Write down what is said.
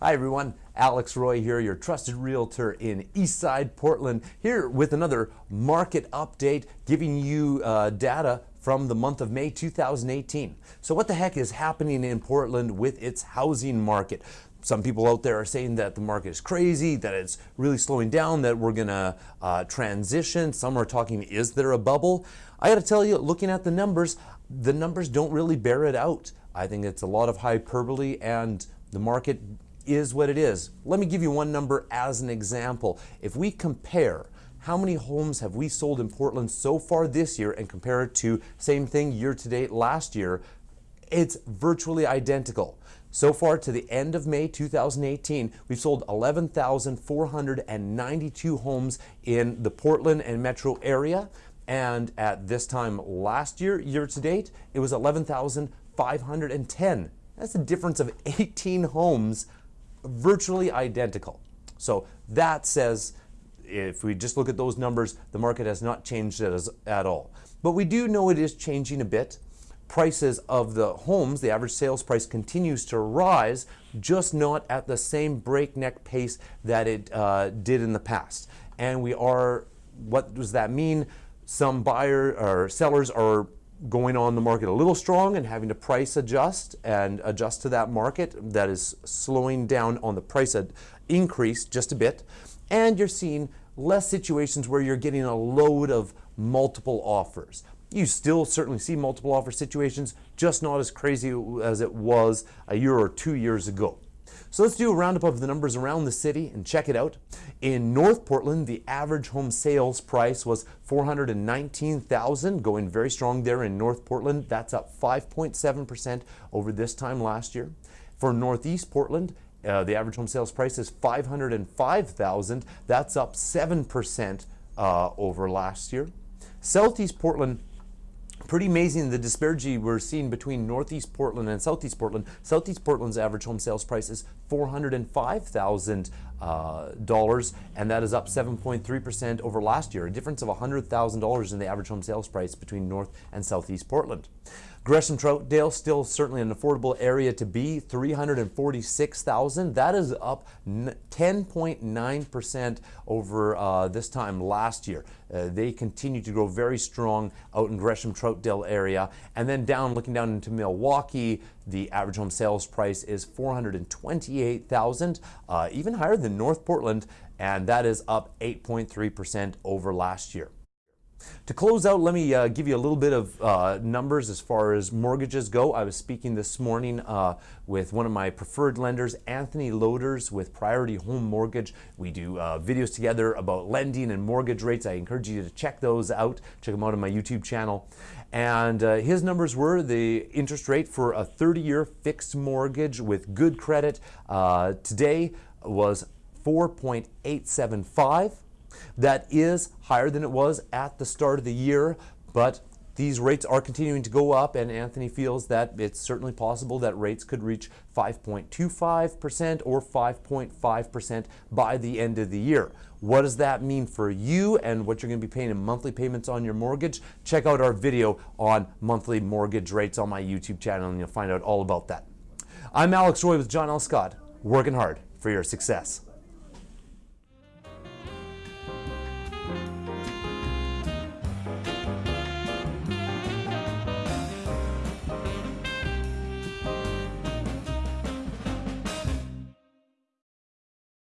Hi everyone, Alex Roy here, your trusted realtor in Eastside Portland, here with another market update giving you uh, data from the month of May 2018. So what the heck is happening in Portland with its housing market? Some people out there are saying that the market is crazy, that it's really slowing down, that we're gonna uh, transition. Some are talking, is there a bubble? I gotta tell you, looking at the numbers, the numbers don't really bear it out. I think it's a lot of hyperbole and the market is what it is. Let me give you one number as an example. If we compare how many homes have we sold in Portland so far this year and compare it to same thing year to date last year, it's virtually identical. So far to the end of May 2018, we've sold 11,492 homes in the Portland and metro area. And at this time last year, year to date, it was 11,510. That's a difference of 18 homes virtually identical. So that says if we just look at those numbers, the market has not changed at all. But we do know it is changing a bit. Prices of the homes, the average sales price continues to rise, just not at the same breakneck pace that it uh, did in the past. And we are, what does that mean? Some buyer or sellers are going on the market a little strong and having to price adjust and adjust to that market that is slowing down on the price increase just a bit. And you're seeing less situations where you're getting a load of multiple offers. You still certainly see multiple offer situations just not as crazy as it was a year or two years ago so let's do a roundup of the numbers around the city and check it out. In North Portland, the average home sales price was 419,000, going very strong there in North Portland. That's up 5.7% over this time last year. For Northeast Portland, uh, the average home sales price is 505,000. That's up 7% uh, over last year. Southeast Portland Pretty amazing the disparity we're seeing between Northeast Portland and Southeast Portland. Southeast Portland's average home sales price is $405,000, uh, and that is up 7.3% over last year, a difference of $100,000 in the average home sales price between North and Southeast Portland. Gresham Troutdale still certainly an affordable area to be 346,000 that is up 10.9% over uh, this time last year uh, they continue to grow very strong out in Gresham Troutdale area. And then down looking down into Milwaukie the average home sales price is 428,000 uh, even higher than North Portland and that is up 8.3% over last year to close out, let me uh, give you a little bit of uh, numbers as far as mortgages go. I was speaking this morning uh, with one of my preferred lenders, Anthony Loaders with Priority Home Mortgage. We do uh, videos together about lending and mortgage rates. I encourage you to check those out. Check them out on my YouTube channel. And uh, his numbers were the interest rate for a 30-year fixed mortgage with good credit uh, today was 4.875 that is higher than it was at the start of the year, but these rates are continuing to go up, and Anthony feels that it's certainly possible that rates could reach 5.25% or 5.5% by the end of the year. What does that mean for you and what you're going to be paying in monthly payments on your mortgage? Check out our video on monthly mortgage rates on my YouTube channel, and you'll find out all about that. I'm Alex Roy with John L. Scott, working hard for your success.